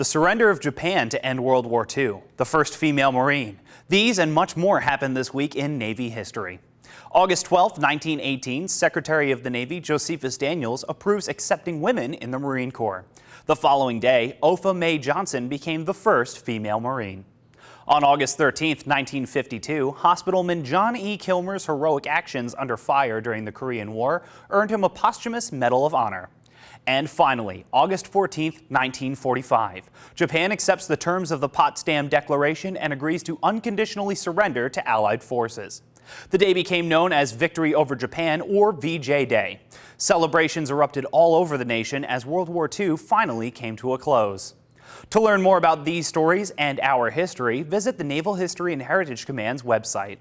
the surrender of Japan to end World War II, the first female Marine. These and much more happened this week in Navy history. August 12, 1918, Secretary of the Navy Josephus Daniels approves accepting women in the Marine Corps. The following day, Opha Mae Johnson became the first female Marine. On August 13, 1952, hospitalman John E. Kilmer's heroic actions under fire during the Korean War earned him a posthumous Medal of Honor. And finally, August 14, 1945, Japan accepts the terms of the Potsdam Declaration and agrees to unconditionally surrender to Allied forces. The day became known as Victory over Japan or VJ Day. Celebrations erupted all over the nation as World War II finally came to a close. To learn more about these stories and our history, visit the Naval History and Heritage Command's website.